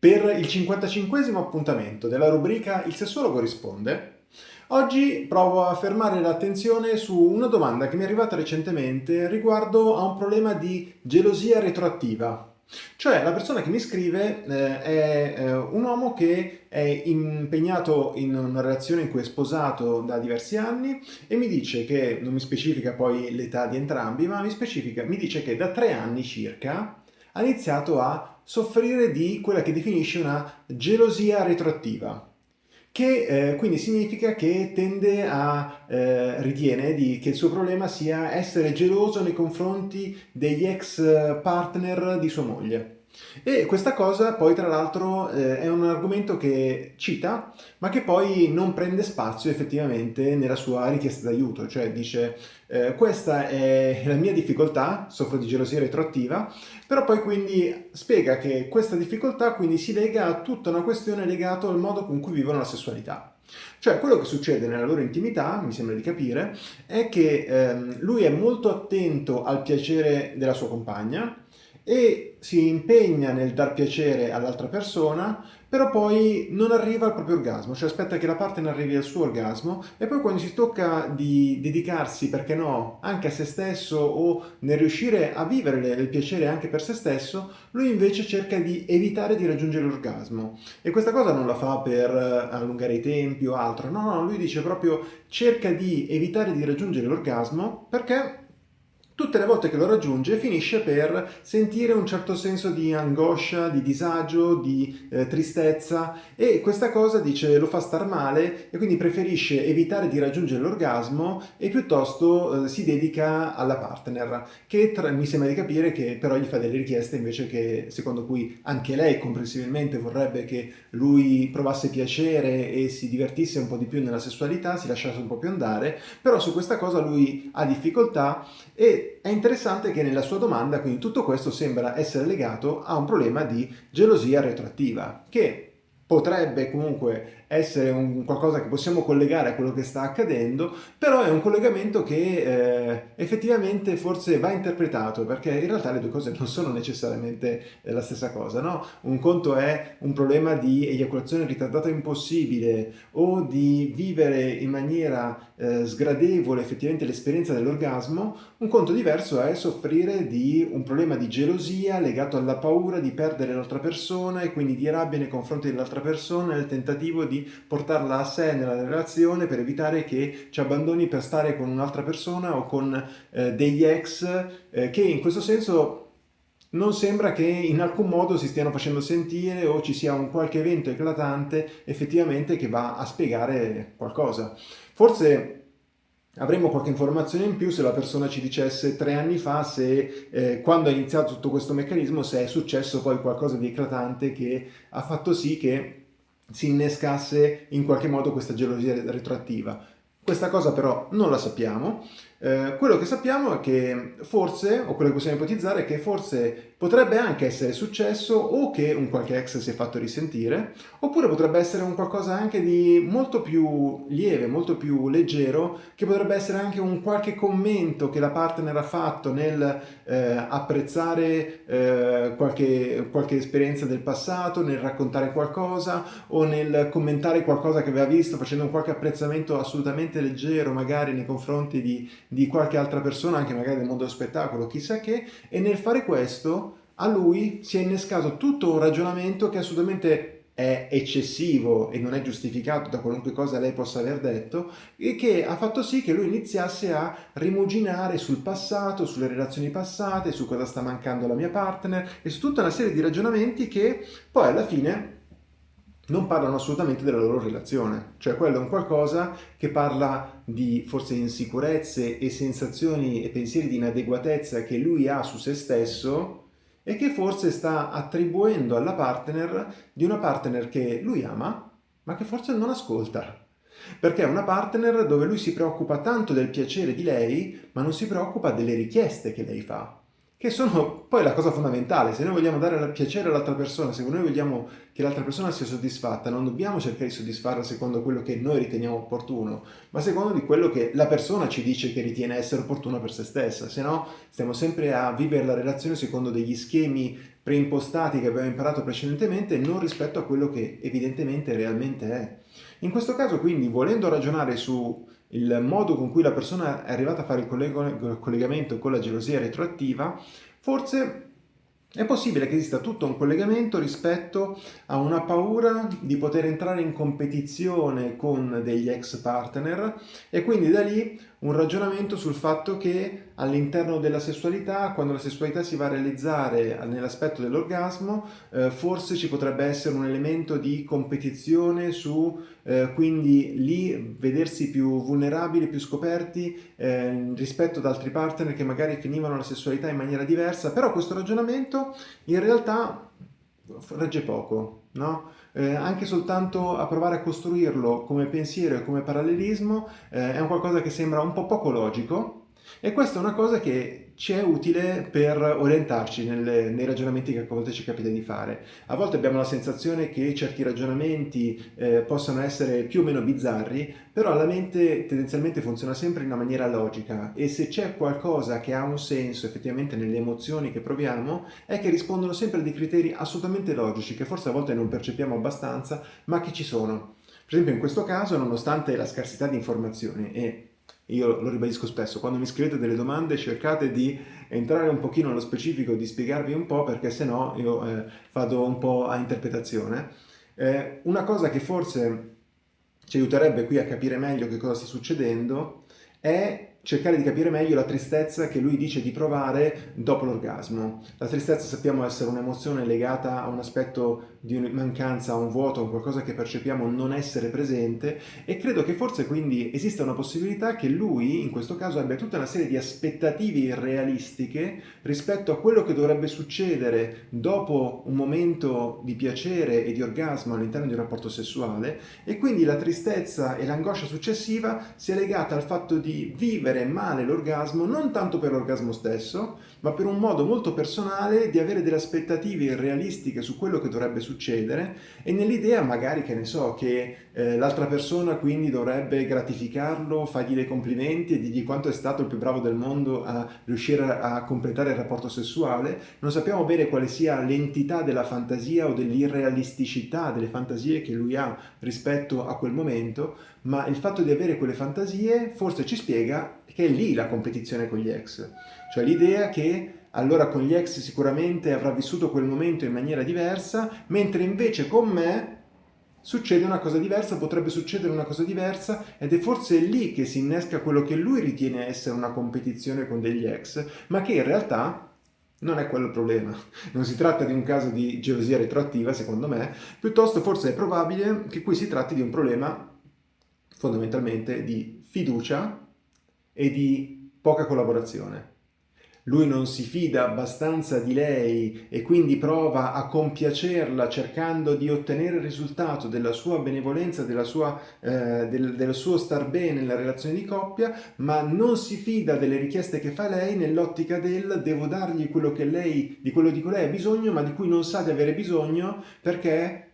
Per il 55 appuntamento della rubrica Il sessuologo risponde, oggi provo a fermare l'attenzione su una domanda che mi è arrivata recentemente riguardo a un problema di gelosia retroattiva. Cioè la persona che mi scrive eh, è eh, un uomo che è impegnato in una relazione in cui è sposato da diversi anni e mi dice che, non mi specifica poi l'età di entrambi, ma mi, mi dice che da tre anni circa ha iniziato a soffrire di quella che definisce una gelosia retroattiva che eh, quindi significa che tende a, eh, ritiene di, che il suo problema sia essere geloso nei confronti degli ex partner di sua moglie. E questa cosa poi tra l'altro eh, è un argomento che cita ma che poi non prende spazio effettivamente nella sua richiesta d'aiuto, cioè dice eh, questa è la mia difficoltà, soffro di gelosia retroattiva, però poi quindi spiega che questa difficoltà quindi si lega a tutta una questione legata al modo con cui vivono la sessualità. Cioè quello che succede nella loro intimità, mi sembra di capire, è che ehm, lui è molto attento al piacere della sua compagna, e si impegna nel dar piacere all'altra persona, però poi non arriva al proprio orgasmo, cioè aspetta che la partner arrivi al suo orgasmo e poi quando si tocca di dedicarsi, perché no, anche a se stesso o nel riuscire a vivere il piacere anche per se stesso, lui invece cerca di evitare di raggiungere l'orgasmo. E questa cosa non la fa per eh, allungare i tempi o altro, no, no, lui dice proprio cerca di evitare di raggiungere l'orgasmo perché tutte le volte che lo raggiunge finisce per sentire un certo senso di angoscia, di disagio, di eh, tristezza. E questa cosa dice lo fa star male e quindi preferisce evitare di raggiungere l'orgasmo e piuttosto eh, si dedica alla partner che tra, mi sembra di capire che però gli fa delle richieste invece che secondo cui anche lei comprensibilmente vorrebbe che lui provasse piacere e si divertisse un po' di più nella sessualità, si lasciasse un po' più andare, però su questa cosa lui ha difficoltà e è interessante che nella sua domanda, quindi tutto questo sembra essere legato a un problema di gelosia retroattiva, che potrebbe comunque essere un qualcosa che possiamo collegare a quello che sta accadendo, però è un collegamento che eh, effettivamente forse va interpretato, perché in realtà le due cose non sono necessariamente eh, la stessa cosa, no? Un conto è un problema di eiaculazione ritardata impossibile o di vivere in maniera eh, sgradevole effettivamente l'esperienza dell'orgasmo, un conto diverso è soffrire di un problema di gelosia legato alla paura di perdere l'altra persona e quindi di rabbia nei confronti dell'altra persona nel tentativo di portarla a sé nella relazione per evitare che ci abbandoni per stare con un'altra persona o con eh, degli ex eh, che in questo senso non sembra che in alcun modo si stiano facendo sentire o ci sia un qualche evento eclatante effettivamente che va a spiegare qualcosa. Forse avremmo qualche informazione in più se la persona ci dicesse tre anni fa se eh, quando ha iniziato tutto questo meccanismo se è successo poi qualcosa di eclatante che ha fatto sì che si innescasse in qualche modo questa gelosia retroattiva. Questa cosa però non la sappiamo, eh, quello che sappiamo è che forse, o quello che possiamo ipotizzare, è che forse potrebbe anche essere successo o che un qualche ex si è fatto risentire, oppure potrebbe essere un qualcosa anche di molto più lieve, molto più leggero, che potrebbe essere anche un qualche commento che la partner ha fatto nel eh, apprezzare eh, qualche, qualche esperienza del passato, nel raccontare qualcosa o nel commentare qualcosa che aveva visto, facendo un qualche apprezzamento assolutamente leggero magari nei confronti di di qualche altra persona, anche magari del mondo dello spettacolo, chissà che, e nel fare questo a lui si è innescato tutto un ragionamento che assolutamente è eccessivo e non è giustificato da qualunque cosa lei possa aver detto e che ha fatto sì che lui iniziasse a rimuginare sul passato, sulle relazioni passate, su cosa sta mancando la mia partner e su tutta una serie di ragionamenti che poi alla fine non parlano assolutamente della loro relazione, cioè quello è un qualcosa che parla di forse insicurezze e sensazioni e pensieri di inadeguatezza che lui ha su se stesso e che forse sta attribuendo alla partner di una partner che lui ama ma che forse non ascolta. Perché è una partner dove lui si preoccupa tanto del piacere di lei ma non si preoccupa delle richieste che lei fa che sono poi la cosa fondamentale. Se noi vogliamo dare piacere all'altra persona, se noi vogliamo che l'altra persona sia soddisfatta, non dobbiamo cercare di soddisfarla secondo quello che noi riteniamo opportuno, ma secondo di quello che la persona ci dice che ritiene essere opportuno per se stessa, se no stiamo sempre a vivere la relazione secondo degli schemi preimpostati che abbiamo imparato precedentemente, non rispetto a quello che evidentemente realmente è. In questo caso quindi volendo ragionare su il modo con cui la persona è arrivata a fare il collegamento con la gelosia retroattiva, forse è possibile che esista tutto un collegamento rispetto a una paura di poter entrare in competizione con degli ex partner e quindi da lì un ragionamento sul fatto che all'interno della sessualità, quando la sessualità si va a realizzare nell'aspetto dell'orgasmo, eh, forse ci potrebbe essere un elemento di competizione su, eh, quindi lì vedersi più vulnerabili, più scoperti eh, rispetto ad altri partner che magari finivano la sessualità in maniera diversa, però questo ragionamento in realtà regge poco, no? Eh, anche soltanto a provare a costruirlo come pensiero e come parallelismo eh, è un qualcosa che sembra un po' poco logico e questa è una cosa che ci è utile per orientarci nelle, nei ragionamenti che a volte ci capita di fare. A volte abbiamo la sensazione che certi ragionamenti eh, possano essere più o meno bizzarri, però la mente tendenzialmente funziona sempre in una maniera logica e se c'è qualcosa che ha un senso effettivamente nelle emozioni che proviamo è che rispondono sempre a dei criteri assolutamente logici che forse a volte non percepiamo abbastanza ma che ci sono. Per esempio in questo caso nonostante la scarsità di informazioni e io lo ribadisco spesso, quando mi scrivete delle domande cercate di entrare un pochino nello specifico, di spiegarvi un po' perché se no io eh, vado un po' a interpretazione. Eh, una cosa che forse ci aiuterebbe qui a capire meglio che cosa sta succedendo è cercare di capire meglio la tristezza che lui dice di provare dopo l'orgasmo. La tristezza sappiamo essere un'emozione legata a un aspetto di mancanza, a un vuoto, a qualcosa che percepiamo non essere presente e credo che forse quindi esista una possibilità che lui in questo caso abbia tutta una serie di aspettative irrealistiche rispetto a quello che dovrebbe succedere dopo un momento di piacere e di orgasmo all'interno di un rapporto sessuale e quindi la tristezza e l'angoscia successiva sia legata al fatto di vivere vivere male l'orgasmo non tanto per l'orgasmo stesso, ma per un modo molto personale di avere delle aspettative irrealistiche su quello che dovrebbe succedere e nell'idea magari, che ne so, che eh, l'altra persona quindi dovrebbe gratificarlo, fargli dei complimenti e dirgli quanto è stato il più bravo del mondo a riuscire a, a completare il rapporto sessuale. Non sappiamo bene quale sia l'entità della fantasia o dell'irrealisticità delle fantasie che lui ha rispetto a quel momento, ma il fatto di avere quelle fantasie forse ci spiega che è lì la competizione con gli ex, cioè l'idea che allora con gli ex sicuramente avrà vissuto quel momento in maniera diversa, mentre invece con me succede una cosa diversa, potrebbe succedere una cosa diversa ed è forse lì che si innesca quello che lui ritiene essere una competizione con degli ex, ma che in realtà non è quello il problema. Non si tratta di un caso di gelosia retroattiva, secondo me, piuttosto forse è probabile che qui si tratti di un problema fondamentalmente di fiducia e di poca collaborazione. Lui non si fida abbastanza di lei e quindi prova a compiacerla cercando di ottenere il risultato della sua benevolenza, della sua, eh, del, del suo star bene nella relazione di coppia, ma non si fida delle richieste che fa lei nell'ottica del devo dargli quello che lei, di quello di cui lei ha bisogno, ma di cui non sa di avere bisogno perché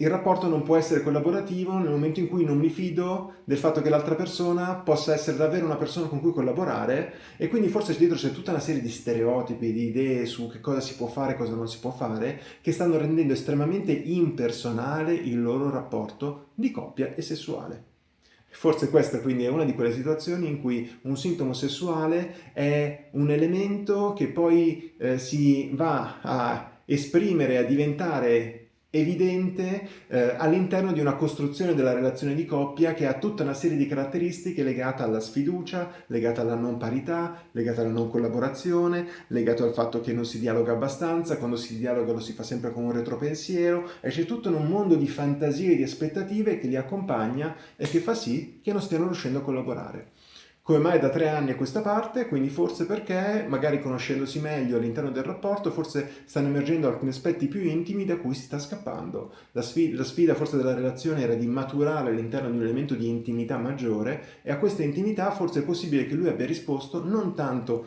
il rapporto non può essere collaborativo nel momento in cui non mi fido del fatto che l'altra persona possa essere davvero una persona con cui collaborare e quindi forse dietro c'è tutta una serie di stereotipi, di idee su che cosa si può fare e cosa non si può fare che stanno rendendo estremamente impersonale il loro rapporto di coppia e sessuale. Forse questa quindi è una di quelle situazioni in cui un sintomo sessuale è un elemento che poi eh, si va a esprimere, a diventare evidente eh, all'interno di una costruzione della relazione di coppia che ha tutta una serie di caratteristiche legate alla sfiducia, legate alla non parità, legate alla non collaborazione, legato al fatto che non si dialoga abbastanza, quando si dialoga lo si fa sempre con un retropensiero e c'è tutto un mondo di fantasie e di aspettative che li accompagna e che fa sì che non stiano riuscendo a collaborare. Come mai da tre anni a questa parte? Quindi forse perché, magari conoscendosi meglio all'interno del rapporto, forse stanno emergendo alcuni aspetti più intimi da cui si sta scappando. La sfida, la sfida forse della relazione era di maturare all'interno di un elemento di intimità maggiore e a questa intimità forse è possibile che lui abbia risposto non tanto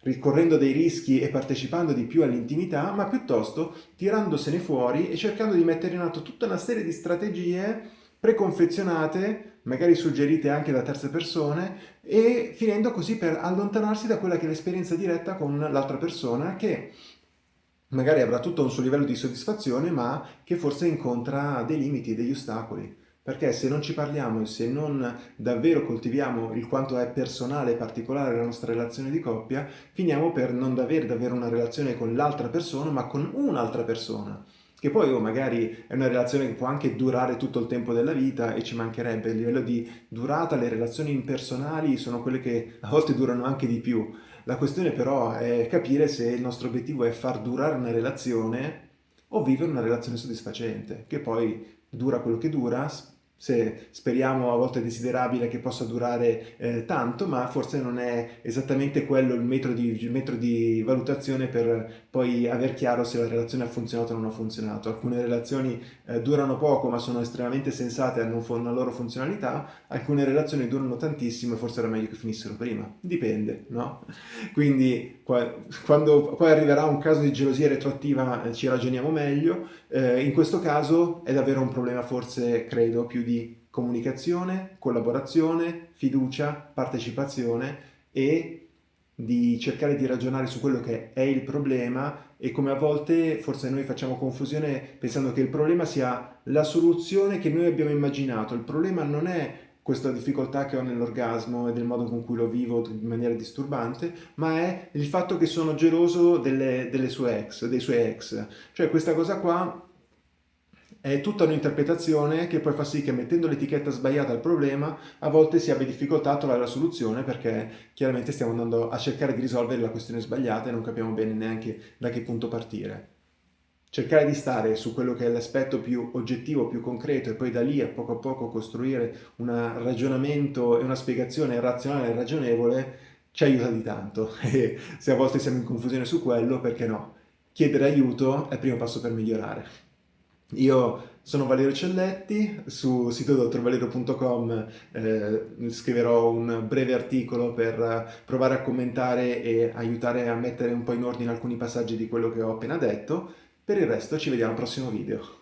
ricorrendo dei rischi e partecipando di più all'intimità, ma piuttosto tirandosene fuori e cercando di mettere in atto tutta una serie di strategie preconfezionate, magari suggerite anche da terze persone, e finendo così per allontanarsi da quella che è l'esperienza diretta con l'altra persona che magari avrà tutto un suo livello di soddisfazione, ma che forse incontra dei limiti, degli ostacoli. Perché se non ci parliamo e se non davvero coltiviamo il quanto è personale e particolare la nostra relazione di coppia, finiamo per non avere davvero una relazione con l'altra persona, ma con un'altra persona. Che poi oh, magari è una relazione che può anche durare tutto il tempo della vita e ci mancherebbe. A livello di durata le relazioni impersonali sono quelle che a volte durano anche di più. La questione però è capire se il nostro obiettivo è far durare una relazione o vivere una relazione soddisfacente, che poi dura quello che dura, se speriamo a volte desiderabile che possa durare eh, tanto, ma forse non è esattamente quello il metro di, il metro di, valutazione per poi aver chiaro se la relazione ha funzionato o non ha funzionato. Alcune relazioni eh, durano poco ma sono estremamente sensate e hanno una loro funzionalità, alcune relazioni durano tantissimo e forse era meglio che finissero prima, dipende, no? Quindi quando poi arriverà un caso di gelosia retroattiva eh, ci ragioniamo meglio, eh, in questo caso è davvero un problema forse, credo, più di comunicazione, collaborazione, fiducia, partecipazione e di cercare di ragionare su quello che è il problema e come a volte forse noi facciamo confusione pensando che il problema sia la soluzione che noi abbiamo immaginato. Il problema non è questa difficoltà che ho nell'orgasmo e del modo con cui lo vivo in maniera disturbante, ma è il fatto che sono geloso delle, delle sue ex, dei suoi ex. Cioè questa cosa qua è tutta un'interpretazione che poi fa sì che mettendo l'etichetta sbagliata al problema a volte si abbia difficoltà a trovare la soluzione perché chiaramente stiamo andando a cercare di risolvere la questione sbagliata e non capiamo bene neanche da che punto partire cercare di stare su quello che è l'aspetto più oggettivo, più concreto e poi da lì a poco a poco costruire un ragionamento e una spiegazione razionale e ragionevole ci aiuta di tanto e se a volte siamo in confusione su quello, perché no? Chiedere aiuto è il primo passo per migliorare. Io sono Valerio Celletti, su sito dottorvalerio.com eh, scriverò un breve articolo per provare a commentare e aiutare a mettere un po' in ordine alcuni passaggi di quello che ho appena detto per il resto ci vediamo al prossimo video.